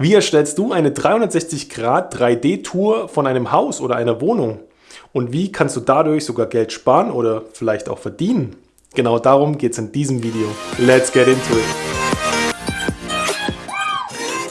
Wie erstellst du eine 360 Grad 3D-Tour von einem Haus oder einer Wohnung? Und wie kannst du dadurch sogar Geld sparen oder vielleicht auch verdienen? Genau darum geht es in diesem Video. Let's get into it!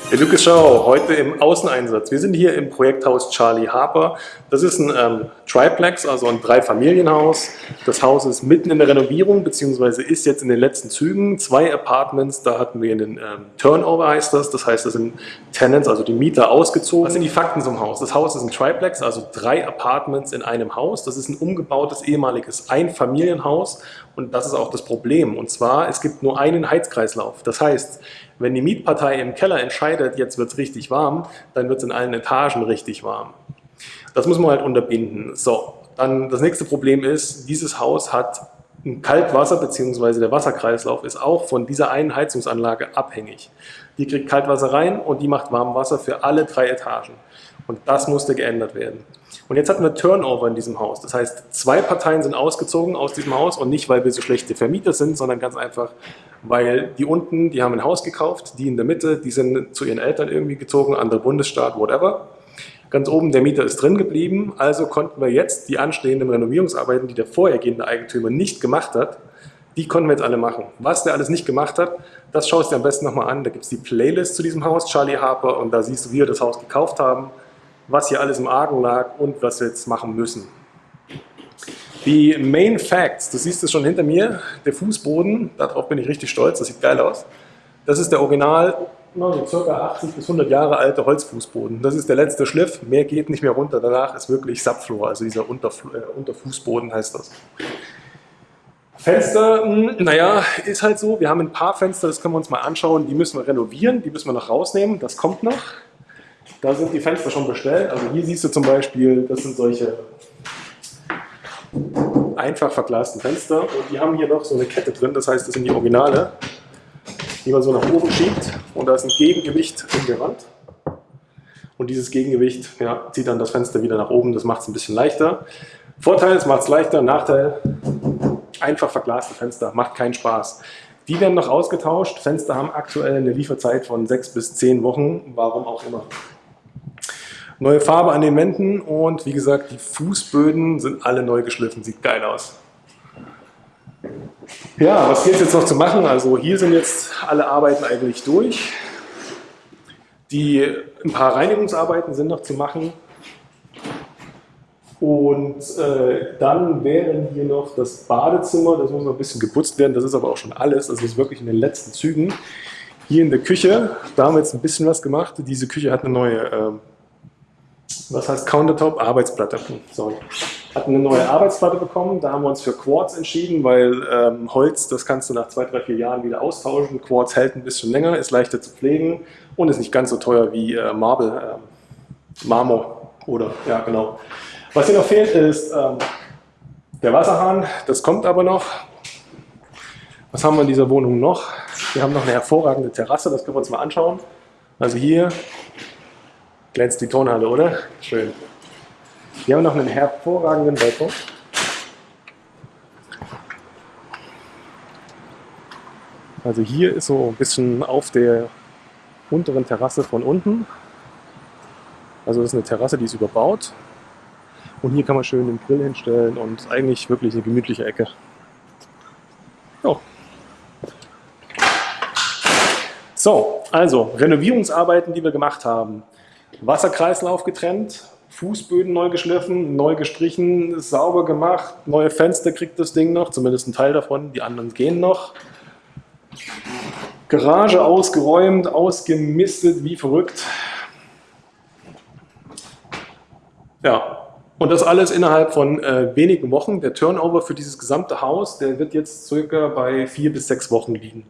Der Lucas Schau, heute im Außeneinsatz. Wir sind hier im Projekthaus Charlie Harper. Das ist ein ähm, Triplex, also ein Dreifamilienhaus. Das Haus ist mitten in der Renovierung, beziehungsweise ist jetzt in den letzten Zügen. Zwei Apartments, da hatten wir einen ähm, Turnover, heißt das. Das heißt, das sind Tenants, also die Mieter, ausgezogen. Was sind die Fakten zum Haus? Das Haus ist ein Triplex, also drei Apartments in einem Haus. Das ist ein umgebautes ehemaliges Einfamilienhaus und das ist auch das Problem. Und zwar, es gibt nur einen Heizkreislauf. Das heißt, wenn die Mietpartei im Keller entscheidet, jetzt wird es richtig warm, dann wird es in allen Etagen richtig warm. Das muss man halt unterbinden. So, dann das nächste Problem ist, dieses Haus hat ein Kaltwasser bzw. der Wasserkreislauf ist auch von dieser einen Heizungsanlage abhängig. Die kriegt Kaltwasser rein und die macht Warmwasser für alle drei Etagen. Und das musste geändert werden. Und jetzt hatten wir Turnover in diesem Haus. Das heißt, zwei Parteien sind ausgezogen aus diesem Haus und nicht, weil wir so schlechte Vermieter sind, sondern ganz einfach, weil die unten, die haben ein Haus gekauft, die in der Mitte, die sind zu ihren Eltern irgendwie gezogen, anderer Bundesstaat, whatever. Ganz oben, der Mieter ist drin geblieben, also konnten wir jetzt die anstehenden Renovierungsarbeiten, die der vorhergehende Eigentümer nicht gemacht hat, die konnten wir jetzt alle machen. Was der alles nicht gemacht hat, das schaust du dir am besten nochmal an. Da gibt es die Playlist zu diesem Haus, Charlie Harper, und da siehst du, wie wir das Haus gekauft haben, was hier alles im Argen lag und was wir jetzt machen müssen. Die Main Facts, du siehst es schon hinter mir, der Fußboden, darauf bin ich richtig stolz, das sieht geil aus. Das ist der Original, ca. 80 bis 100 Jahre alte Holzfußboden. Das ist der letzte Schliff, mehr geht nicht mehr runter, danach ist wirklich Subfloor, also dieser Unterf äh, Unterfußboden heißt das. Fenster, hm, naja, ist halt so, wir haben ein paar Fenster, das können wir uns mal anschauen, die müssen wir renovieren, die müssen wir noch rausnehmen, das kommt noch. Da sind die Fenster schon bestellt. Also hier siehst du zum Beispiel, das sind solche einfach verglasten Fenster und die haben hier noch so eine Kette drin, das heißt, das sind die Originale, die man so nach oben schiebt und da ist ein Gegengewicht in der Wand. Und dieses Gegengewicht ja, zieht dann das Fenster wieder nach oben, das macht es ein bisschen leichter. Vorteil, es macht es leichter, Nachteil, einfach verglaste Fenster, macht keinen Spaß. Die werden noch ausgetauscht, Fenster haben aktuell eine Lieferzeit von sechs bis zehn Wochen, warum auch immer. Neue Farbe an den Wänden und wie gesagt, die Fußböden sind alle neu geschliffen. Sieht geil aus. Ja, was geht jetzt noch zu machen? Also hier sind jetzt alle Arbeiten eigentlich durch. Die, ein paar Reinigungsarbeiten sind noch zu machen. Und äh, dann wäre hier noch das Badezimmer, das muss noch ein bisschen geputzt werden, das ist aber auch schon alles, das ist wirklich in den letzten Zügen. Hier in der Küche, da haben wir jetzt ein bisschen was gemacht. Diese Küche hat eine neue äh, was heißt Countertop? Arbeitsplatte. Sorry. Hatten eine neue Arbeitsplatte bekommen, da haben wir uns für Quartz entschieden, weil ähm, Holz, das kannst du nach zwei, drei, vier Jahren wieder austauschen. Quartz hält ein bisschen länger, ist leichter zu pflegen und ist nicht ganz so teuer wie äh, Marble, äh, Marmor oder, ja genau. Was hier noch fehlt ist ähm, der Wasserhahn, das kommt aber noch. Was haben wir in dieser Wohnung noch? Wir haben noch eine hervorragende Terrasse, das können wir uns mal anschauen. Also hier glänzt die Tonhalle, oder? Schön. Wir haben noch einen hervorragenden Balkon. Also hier ist so ein bisschen auf der unteren Terrasse von unten. Also das ist eine Terrasse, die ist überbaut. Und hier kann man schön den Grill hinstellen und eigentlich wirklich eine gemütliche Ecke. Oh. So, also Renovierungsarbeiten, die wir gemacht haben. Wasserkreislauf getrennt, Fußböden neu geschliffen, neu gestrichen, sauber gemacht, neue Fenster kriegt das Ding noch, zumindest ein Teil davon, die anderen gehen noch. Garage ausgeräumt, ausgemistet, wie verrückt. Ja, und das alles innerhalb von äh, wenigen Wochen. Der Turnover für dieses gesamte Haus, der wird jetzt circa bei vier bis sechs Wochen liegen.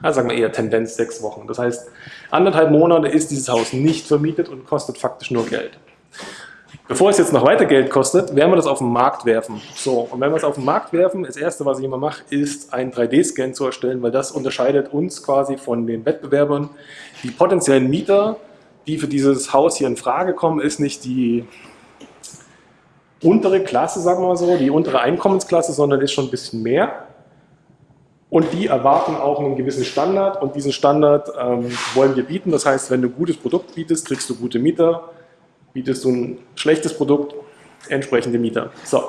Also sagen wir eher Tendenz sechs Wochen. Das heißt, anderthalb Monate ist dieses Haus nicht vermietet und kostet faktisch nur Geld. Bevor es jetzt noch weiter Geld kostet, werden wir das auf den Markt werfen. So, und wenn wir es auf den Markt werfen, das erste, was ich immer mache, ist einen 3D-Scan zu erstellen, weil das unterscheidet uns quasi von den Wettbewerbern. Die potenziellen Mieter, die für dieses Haus hier in Frage kommen, ist nicht die untere Klasse, sagen wir mal so, die untere Einkommensklasse, sondern ist schon ein bisschen mehr. Und die erwarten auch einen gewissen Standard und diesen Standard ähm, wollen wir bieten. Das heißt, wenn du ein gutes Produkt bietest, kriegst du gute Mieter. Bietest du ein schlechtes Produkt, entsprechende Mieter. So,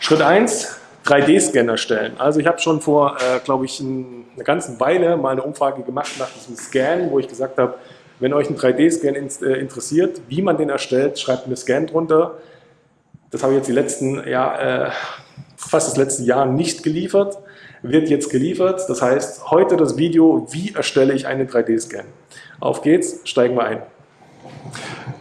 Schritt 1, 3D-Scan erstellen. Also ich habe schon vor, äh, glaube ich, ein, eine ganze Weile mal eine Umfrage gemacht nach diesem Scan, wo ich gesagt habe, wenn euch ein 3D-Scan in, äh, interessiert, wie man den erstellt, schreibt mir Scan drunter. Das habe ich jetzt die letzten, ja, äh, fast das letzte Jahr nicht geliefert wird jetzt geliefert. Das heißt, heute das Video, wie erstelle ich einen 3D-Scan. Auf geht's, steigen wir ein.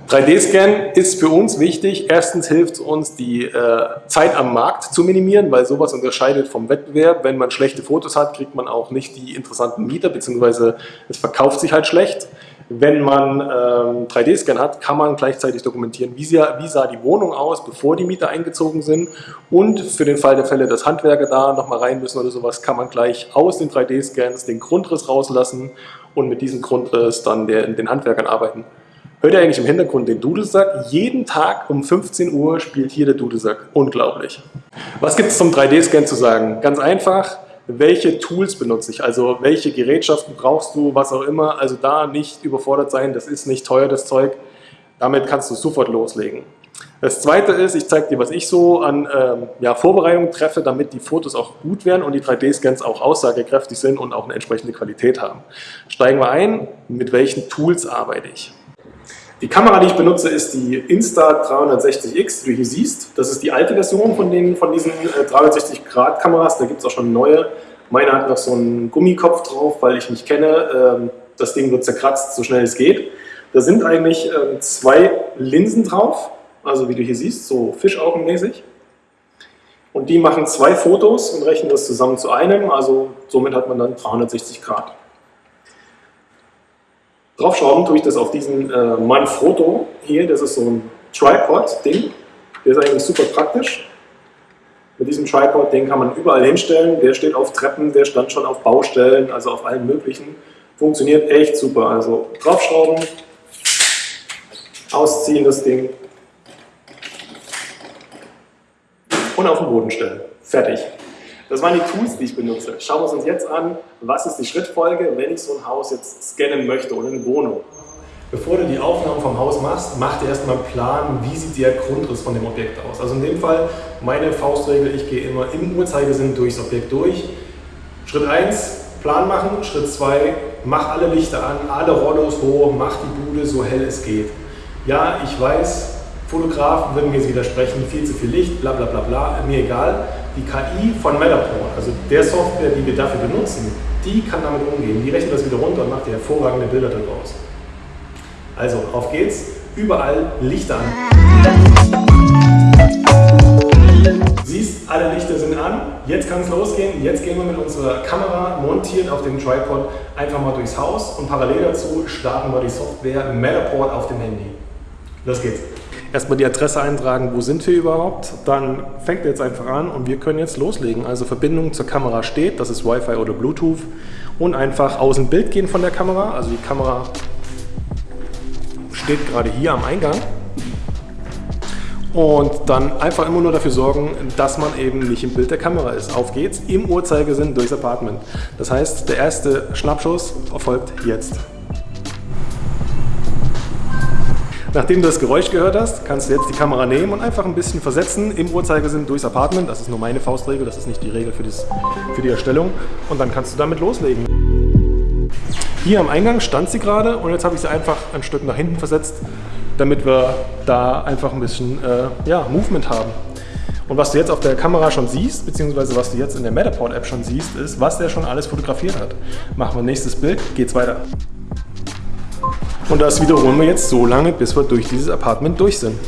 3D-Scan ist für uns wichtig. Erstens hilft es uns, die äh, Zeit am Markt zu minimieren, weil sowas unterscheidet vom Wettbewerb. Wenn man schlechte Fotos hat, kriegt man auch nicht die interessanten Mieter, beziehungsweise es verkauft sich halt schlecht. Wenn man ähm, 3D-Scan hat, kann man gleichzeitig dokumentieren, wie sah, wie sah die Wohnung aus, bevor die Mieter eingezogen sind. Und für den Fall der Fälle, dass Handwerker da nochmal rein müssen oder sowas, kann man gleich aus den 3D-Scans den Grundriss rauslassen und mit diesem Grundriss dann der, den Handwerkern arbeiten. Hört ihr eigentlich im Hintergrund den Dudelsack? Jeden Tag um 15 Uhr spielt hier der Dudelsack. Unglaublich. Was gibt es zum 3D-Scan zu sagen? Ganz einfach, welche Tools benutze ich, also welche Gerätschaften brauchst du, was auch immer, also da nicht überfordert sein, das ist nicht teuer, das Zeug, damit kannst du sofort loslegen. Das zweite ist, ich zeige dir, was ich so an ähm, ja, Vorbereitungen treffe, damit die Fotos auch gut werden und die 3D-Scans auch aussagekräftig sind und auch eine entsprechende Qualität haben. Steigen wir ein, mit welchen Tools arbeite ich. Die Kamera, die ich benutze, ist die Insta360X, wie du hier siehst. Das ist die alte Version von, den, von diesen 360-Grad-Kameras. Äh, da gibt es auch schon neue. Meine hat noch so einen Gummikopf drauf, weil ich nicht kenne. Ähm, das Ding wird zerkratzt, so schnell es geht. Da sind eigentlich ähm, zwei Linsen drauf, also wie du hier siehst, so fischaugenmäßig. Und die machen zwei Fotos und rechnen das zusammen zu einem, also somit hat man dann 360 Grad. Draufschrauben tue ich das auf diesen äh, Manfrotto hier, das ist so ein Tripod-Ding, der ist eigentlich super praktisch. Mit diesem Tripod, den kann man überall hinstellen, der steht auf Treppen, der stand schon auf Baustellen, also auf allen möglichen. Funktioniert echt super, also draufschrauben, ausziehen das Ding und auf den Boden stellen. Fertig. Das waren die Tools, die ich benutze. Schauen wir uns jetzt an, was ist die Schrittfolge, wenn ich so ein Haus jetzt scannen möchte oder eine Wohnung. Bevor du die Aufnahmen vom Haus machst, mach dir erstmal einen Plan, wie sieht der Grundriss von dem Objekt aus. Also in dem Fall meine Faustregel, ich gehe immer im Uhrzeigersinn durchs Objekt durch. Schritt 1, Plan machen. Schritt 2, mach alle Lichter an, alle Rollos hoch, mach die Bude so hell es geht. Ja, ich weiß, Fotografen würden mir jetzt widersprechen, viel zu viel Licht, bla bla bla bla, mir egal. Die KI von Matterport, also der Software, die wir dafür benutzen, die kann damit umgehen. Die rechnet das wieder runter und macht dir hervorragende Bilder daraus. Also, auf geht's. Überall Lichter an. Siehst, alle Lichter sind an. Jetzt kann es losgehen. Jetzt gehen wir mit unserer Kamera montiert auf dem Tripod einfach mal durchs Haus und parallel dazu starten wir die Software Matterport auf dem Handy. Los geht's erstmal die Adresse eintragen, wo sind wir überhaupt. Dann fängt er jetzt einfach an und wir können jetzt loslegen. Also Verbindung zur Kamera steht, das ist Wi-Fi oder Bluetooth. Und einfach aus dem Bild gehen von der Kamera. Also die Kamera steht gerade hier am Eingang. Und dann einfach immer nur dafür sorgen, dass man eben nicht im Bild der Kamera ist. Auf geht's, im Uhrzeigersinn durchs Apartment. Das heißt, der erste Schnappschuss erfolgt jetzt. Nachdem du das Geräusch gehört hast, kannst du jetzt die Kamera nehmen und einfach ein bisschen versetzen im Uhrzeigersinn durchs Apartment. Das ist nur meine Faustregel, das ist nicht die Regel für, das, für die Erstellung. Und dann kannst du damit loslegen. Hier am Eingang stand sie gerade und jetzt habe ich sie einfach ein Stück nach hinten versetzt, damit wir da einfach ein bisschen äh, ja, Movement haben. Und was du jetzt auf der Kamera schon siehst, beziehungsweise was du jetzt in der Matterport-App schon siehst, ist, was der schon alles fotografiert hat. Machen wir nächstes Bild, geht's weiter. Und das wiederholen wir jetzt so lange, bis wir durch dieses Apartment durch sind.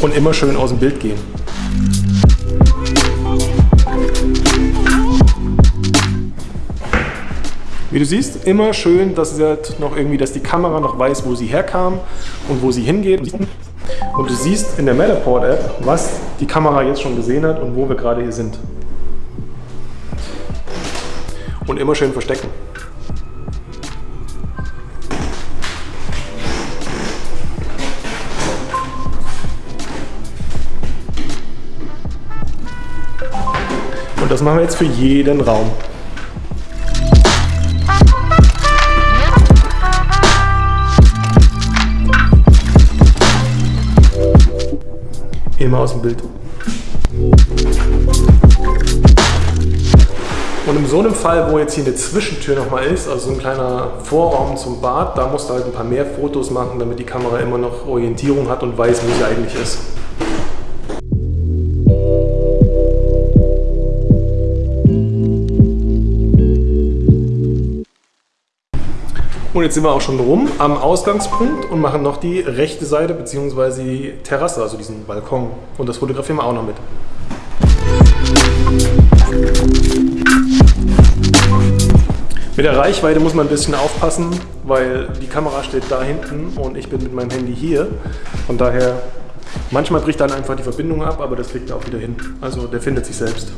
Und immer schön aus dem Bild gehen. Wie du siehst, immer schön, dass, halt noch irgendwie, dass die Kamera noch weiß, wo sie herkam und wo sie hingeht. Und du siehst in der Matterport-App, was die Kamera jetzt schon gesehen hat und wo wir gerade hier sind. Und immer schön verstecken. Das machen wir jetzt für jeden Raum. Immer aus dem Bild. Und in so einem Fall, wo jetzt hier eine Zwischentür nochmal ist, also so ein kleiner Vorraum zum Bad, da musst du halt ein paar mehr Fotos machen, damit die Kamera immer noch Orientierung hat und weiß, wo sie eigentlich ist. Und jetzt sind wir auch schon rum am Ausgangspunkt und machen noch die rechte Seite bzw. die Terrasse, also diesen Balkon. Und das fotografieren wir auch noch mit. Mit der Reichweite muss man ein bisschen aufpassen, weil die Kamera steht da hinten und ich bin mit meinem Handy hier. Von daher, manchmal bricht dann einfach die Verbindung ab, aber das liegt auch wieder hin. Also der findet sich selbst.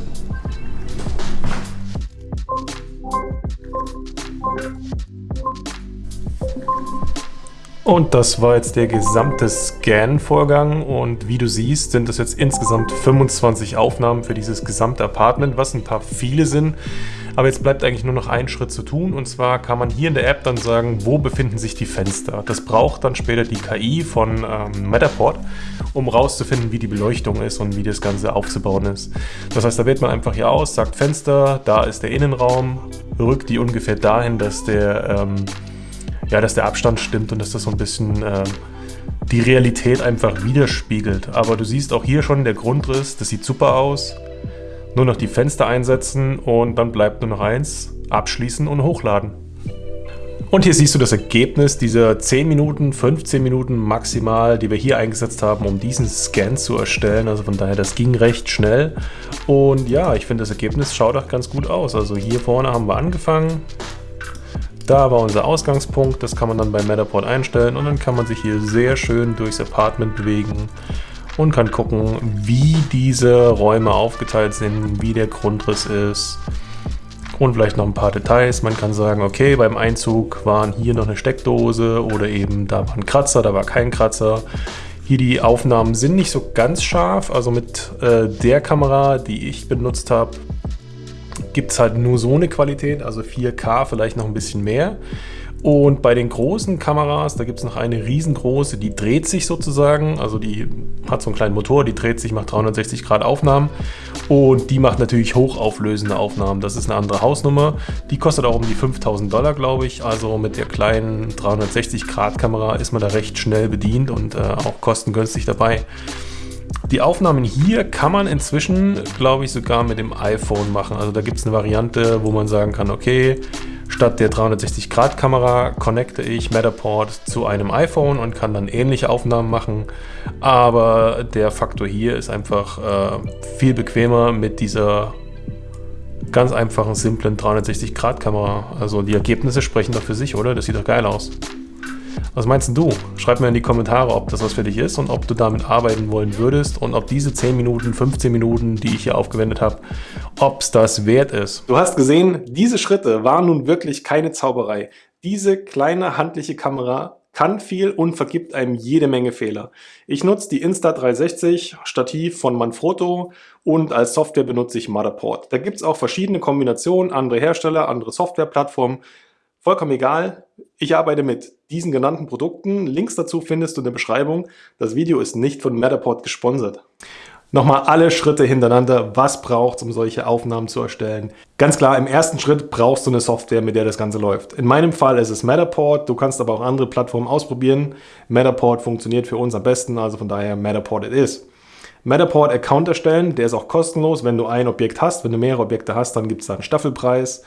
Und das war jetzt der gesamte Scan-Vorgang und wie du siehst, sind das jetzt insgesamt 25 Aufnahmen für dieses gesamte Apartment, was ein paar viele sind. Aber jetzt bleibt eigentlich nur noch ein Schritt zu tun und zwar kann man hier in der App dann sagen, wo befinden sich die Fenster. Das braucht dann später die KI von ähm, Matterport, um rauszufinden, wie die Beleuchtung ist und wie das Ganze aufzubauen ist. Das heißt, da wählt man einfach hier aus, sagt Fenster, da ist der Innenraum, rückt die ungefähr dahin, dass der... Ähm, ja, dass der Abstand stimmt und dass das so ein bisschen äh, die Realität einfach widerspiegelt. Aber du siehst auch hier schon der Grundriss, das sieht super aus. Nur noch die Fenster einsetzen und dann bleibt nur noch eins, abschließen und hochladen. Und hier siehst du das Ergebnis dieser 10 Minuten, 15 Minuten maximal, die wir hier eingesetzt haben, um diesen Scan zu erstellen. Also von daher, das ging recht schnell. Und ja, ich finde das Ergebnis schaut auch ganz gut aus. Also hier vorne haben wir angefangen, da war unser Ausgangspunkt, das kann man dann bei Matterport einstellen und dann kann man sich hier sehr schön durchs Apartment bewegen und kann gucken, wie diese Räume aufgeteilt sind, wie der Grundriss ist und vielleicht noch ein paar Details. Man kann sagen, okay, beim Einzug waren hier noch eine Steckdose oder eben da war ein Kratzer, da war kein Kratzer. Hier die Aufnahmen sind nicht so ganz scharf, also mit äh, der Kamera, die ich benutzt habe, gibt es halt nur so eine Qualität, also 4K vielleicht noch ein bisschen mehr. Und bei den großen Kameras, da gibt es noch eine riesengroße, die dreht sich sozusagen, also die hat so einen kleinen Motor, die dreht sich, macht 360 Grad Aufnahmen und die macht natürlich hochauflösende Aufnahmen. Das ist eine andere Hausnummer, die kostet auch um die 5000 Dollar, glaube ich. Also mit der kleinen 360 Grad Kamera ist man da recht schnell bedient und äh, auch kostengünstig dabei. Die Aufnahmen hier kann man inzwischen, glaube ich, sogar mit dem iPhone machen. Also da gibt es eine Variante, wo man sagen kann, okay, statt der 360-Grad-Kamera connecte ich Matterport zu einem iPhone und kann dann ähnliche Aufnahmen machen. Aber der Faktor hier ist einfach äh, viel bequemer mit dieser ganz einfachen, simplen 360-Grad-Kamera. Also die Ergebnisse sprechen doch für sich, oder? Das sieht doch geil aus. Was meinst du? Schreib mir in die Kommentare, ob das was für dich ist und ob du damit arbeiten wollen würdest und ob diese 10 Minuten, 15 Minuten, die ich hier aufgewendet habe, ob es das wert ist. Du hast gesehen, diese Schritte waren nun wirklich keine Zauberei. Diese kleine handliche Kamera kann viel und vergibt einem jede Menge Fehler. Ich nutze die Insta360 Stativ von Manfrotto und als Software benutze ich Matterport. Da gibt es auch verschiedene Kombinationen, andere Hersteller, andere Softwareplattformen. Vollkommen egal, ich arbeite mit diesen genannten Produkten. Links dazu findest du in der Beschreibung. Das Video ist nicht von Matterport gesponsert. Nochmal alle Schritte hintereinander. Was braucht es, um solche Aufnahmen zu erstellen? Ganz klar, im ersten Schritt brauchst du eine Software, mit der das Ganze läuft. In meinem Fall ist es Matterport. Du kannst aber auch andere Plattformen ausprobieren. Matterport funktioniert für uns am besten, also von daher Matterport it is. Matterport Account erstellen, der ist auch kostenlos, wenn du ein Objekt hast. Wenn du mehrere Objekte hast, dann gibt es da einen Staffelpreis.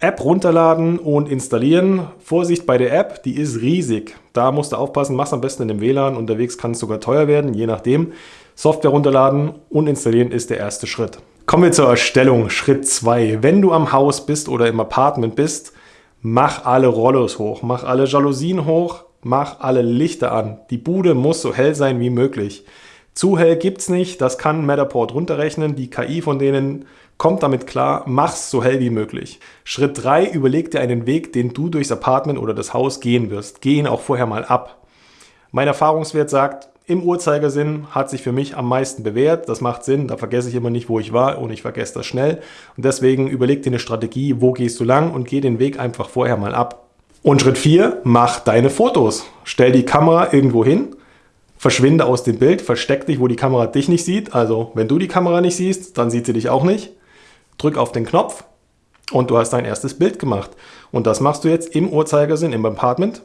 App runterladen und installieren. Vorsicht bei der App, die ist riesig. Da musst du aufpassen, mach's am besten in dem WLAN. Unterwegs kann es sogar teuer werden, je nachdem. Software runterladen und installieren ist der erste Schritt. Kommen wir zur Erstellung, Schritt 2. Wenn du am Haus bist oder im Apartment bist, mach alle Rollos hoch, mach alle Jalousien hoch, mach alle Lichter an. Die Bude muss so hell sein wie möglich. Zu hell gibt's nicht, das kann Matterport runterrechnen. Die KI von denen kommt damit klar, mach's so hell wie möglich. Schritt 3, überleg dir einen Weg, den du durchs Apartment oder das Haus gehen wirst. Geh ihn auch vorher mal ab. Mein Erfahrungswert sagt, im Uhrzeigersinn hat sich für mich am meisten bewährt. Das macht Sinn, da vergesse ich immer nicht, wo ich war und ich vergesse das schnell. Und deswegen überleg dir eine Strategie, wo gehst du lang und geh den Weg einfach vorher mal ab. Und Schritt 4, mach deine Fotos. Stell die Kamera irgendwo hin, verschwinde aus dem Bild, versteck dich, wo die Kamera dich nicht sieht. Also wenn du die Kamera nicht siehst, dann sieht sie dich auch nicht. Drück auf den Knopf und du hast dein erstes Bild gemacht. Und das machst du jetzt im Uhrzeigersinn im Apartment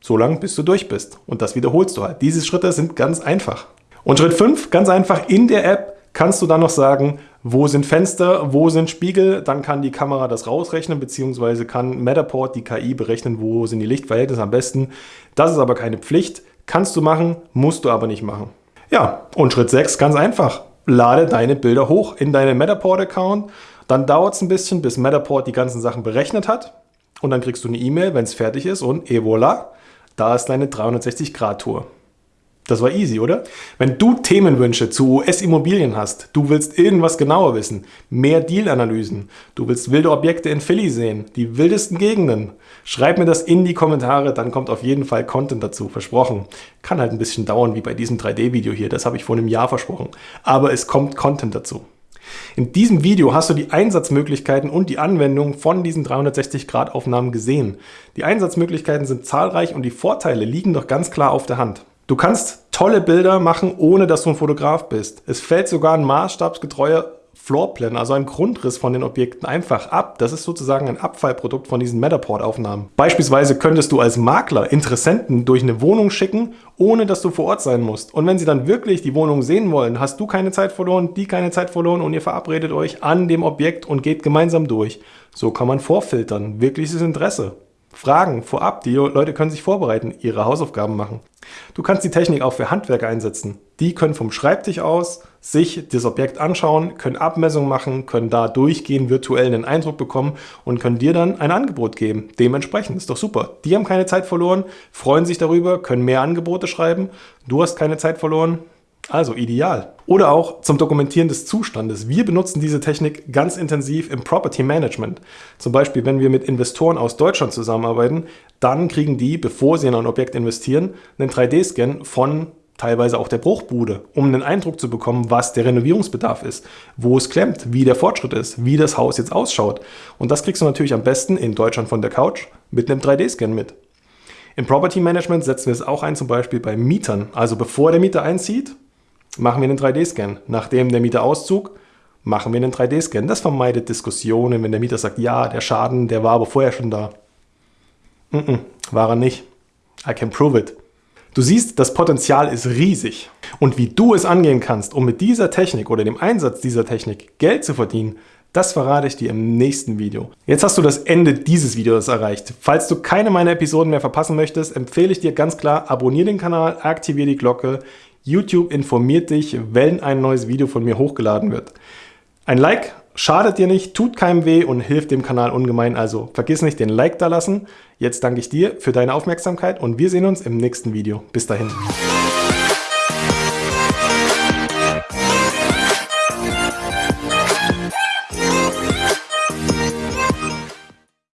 so lange, bis du durch bist. Und das wiederholst du halt. Diese Schritte sind ganz einfach. Und Schritt 5, ganz einfach, in der App kannst du dann noch sagen, wo sind Fenster, wo sind Spiegel, dann kann die Kamera das rausrechnen, beziehungsweise kann Matterport, die KI, berechnen, wo sind die Lichtverhältnisse am besten. Das ist aber keine Pflicht. Kannst du machen, musst du aber nicht machen. Ja, und Schritt 6, ganz einfach. Lade deine Bilder hoch in deinen Matterport-Account. Dann dauert es ein bisschen, bis Matterport die ganzen Sachen berechnet hat. Und dann kriegst du eine E-Mail, wenn es fertig ist und et voilà, da ist deine 360-Grad-Tour. Das war easy, oder? Wenn du Themenwünsche zu US-Immobilien hast, du willst irgendwas genauer wissen, mehr Deal-Analysen, du willst wilde Objekte in Philly sehen, die wildesten Gegenden, schreib mir das in die Kommentare, dann kommt auf jeden Fall Content dazu, versprochen. Kann halt ein bisschen dauern, wie bei diesem 3D-Video hier, das habe ich vor einem Jahr versprochen. Aber es kommt Content dazu. In diesem Video hast du die Einsatzmöglichkeiten und die Anwendung von diesen 360-Grad-Aufnahmen gesehen. Die Einsatzmöglichkeiten sind zahlreich und die Vorteile liegen doch ganz klar auf der Hand. Du kannst tolle Bilder machen, ohne dass du ein Fotograf bist. Es fällt sogar ein maßstabsgetreuer Floorplan, also ein Grundriss von den Objekten einfach ab. Das ist sozusagen ein Abfallprodukt von diesen Matterport-Aufnahmen. Beispielsweise könntest du als Makler Interessenten durch eine Wohnung schicken, ohne dass du vor Ort sein musst. Und wenn sie dann wirklich die Wohnung sehen wollen, hast du keine Zeit verloren, die keine Zeit verloren und ihr verabredet euch an dem Objekt und geht gemeinsam durch. So kann man vorfiltern. Wirkliches Interesse. Fragen vorab. Die Leute können sich vorbereiten, ihre Hausaufgaben machen. Du kannst die Technik auch für Handwerker einsetzen. Die können vom Schreibtisch aus sich das Objekt anschauen, können Abmessungen machen, können da durchgehen, virtuell einen Eindruck bekommen und können dir dann ein Angebot geben. Dementsprechend ist doch super. Die haben keine Zeit verloren, freuen sich darüber, können mehr Angebote schreiben. Du hast keine Zeit verloren, also ideal. Oder auch zum Dokumentieren des Zustandes. Wir benutzen diese Technik ganz intensiv im Property Management. Zum Beispiel, wenn wir mit Investoren aus Deutschland zusammenarbeiten, dann kriegen die, bevor sie in ein Objekt investieren, einen 3D-Scan von teilweise auch der Bruchbude, um einen Eindruck zu bekommen, was der Renovierungsbedarf ist, wo es klemmt, wie der Fortschritt ist, wie das Haus jetzt ausschaut. Und das kriegst du natürlich am besten in Deutschland von der Couch mit einem 3D-Scan mit. Im Property Management setzen wir es auch ein, zum Beispiel bei Mietern. Also bevor der Mieter einzieht, machen wir einen 3D-Scan. Nachdem der Mieter auszog, machen wir einen 3D-Scan. Das vermeidet Diskussionen, wenn der Mieter sagt, ja, der Schaden, der war aber vorher schon da. Mm -mm, war er nicht. I can prove it. Du siehst, das Potenzial ist riesig. Und wie du es angehen kannst, um mit dieser Technik oder dem Einsatz dieser Technik Geld zu verdienen, das verrate ich dir im nächsten Video. Jetzt hast du das Ende dieses Videos erreicht. Falls du keine meiner Episoden mehr verpassen möchtest, empfehle ich dir ganz klar, abonniere den Kanal, aktiviere die Glocke. YouTube informiert dich, wenn ein neues Video von mir hochgeladen wird. Ein Like schadet dir nicht, tut keinem weh und hilft dem Kanal ungemein. Also vergiss nicht den Like da lassen. Jetzt danke ich dir für deine Aufmerksamkeit und wir sehen uns im nächsten Video. Bis dahin.